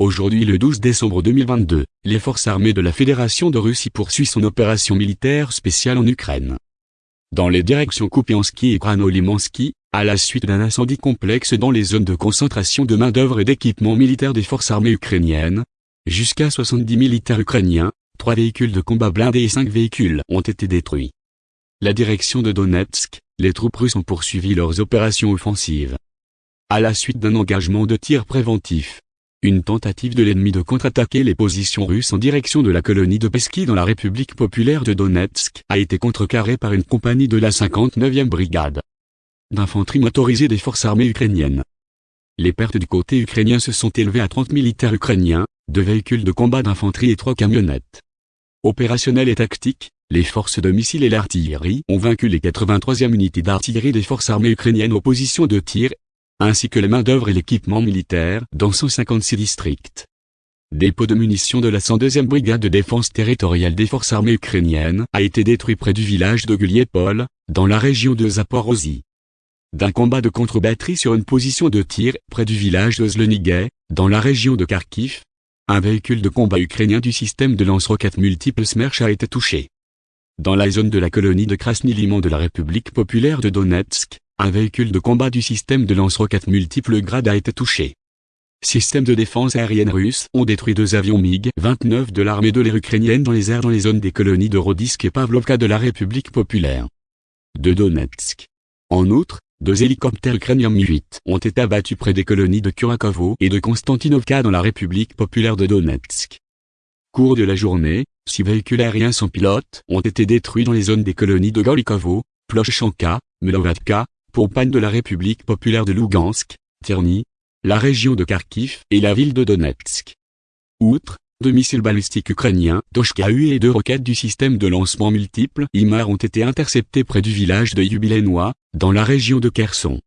Aujourd'hui le 12 décembre 2022, les forces armées de la Fédération de Russie poursuivent son opération militaire spéciale en Ukraine. Dans les directions Kupiansky et Kranolimansky, à la suite d'un incendie complexe dans les zones de concentration de main-d'œuvre et d'équipement militaire des forces armées ukrainiennes, jusqu'à 70 militaires ukrainiens, 3 véhicules de combat blindés et 5 véhicules ont été détruits. La direction de Donetsk, les troupes russes ont poursuivi leurs opérations offensives. À la suite d'un engagement de tir préventif, une tentative de l'ennemi de contre-attaquer les positions russes en direction de la colonie de Pesky dans la République populaire de Donetsk a été contrecarrée par une compagnie de la 59e brigade d'infanterie motorisée des forces armées ukrainiennes. Les pertes du côté ukrainien se sont élevées à 30 militaires ukrainiens, deux véhicules de combat d'infanterie et trois camionnettes. Opérationnels et tactiques, les forces de missiles et l'artillerie ont vaincu les 83e unités d'artillerie des forces armées ukrainiennes aux positions de tir ainsi que les main-d'œuvre et l'équipement militaire dans 156 districts. Dépôt de munitions de la 102e brigade de défense territoriale des forces armées ukrainiennes a été détruit près du village de Guliepol, dans la région de Zaporozhye. D'un combat de contre-batterie sur une position de tir près du village de Zlenigay, dans la région de Kharkiv, un véhicule de combat ukrainien du système de lance-roquettes multiples Smerch a été touché. Dans la zone de la colonie de Krasny Liman de la République populaire de Donetsk, un véhicule de combat du système de lance-roquettes multiples grades a été touché. Systèmes de défense aérienne russes ont détruit deux avions MiG-29 de l'armée de l'air ukrainienne dans les airs dans les zones des colonies de Rodisk et Pavlovka de la République populaire de Donetsk. En outre, deux hélicoptères ukrainiens Mi-8 ont été abattus près des colonies de Kurakovo et de Konstantinovka dans la République populaire de Donetsk. Cours de la journée, six véhicules aériens sans pilote ont été détruits dans les zones des colonies de Golikovo, Ploshchanka, Melovatka, Pompagne de la République populaire de Lugansk, Terny, la région de Kharkiv et la ville de Donetsk. Outre, deux missiles balistiques ukrainiens, Toshka-U et deux roquettes du système de lancement multiple IMAR ont été interceptés près du village de Yubilenois, dans la région de Kherson.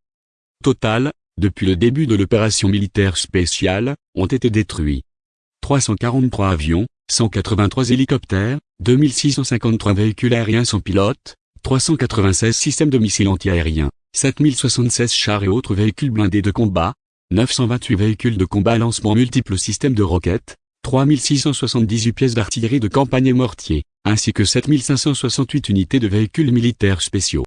Total, depuis le début de l'opération militaire spéciale, ont été détruits. 343 avions, 183 hélicoptères, 2653 véhicules aériens sans pilote, 396 systèmes de missiles antiaériens, 7076 chars et autres véhicules blindés de combat, 928 véhicules de combat lancement multiples systèmes de roquettes, 3678 pièces d'artillerie de campagne et mortier, ainsi que 7568 unités de véhicules militaires spéciaux.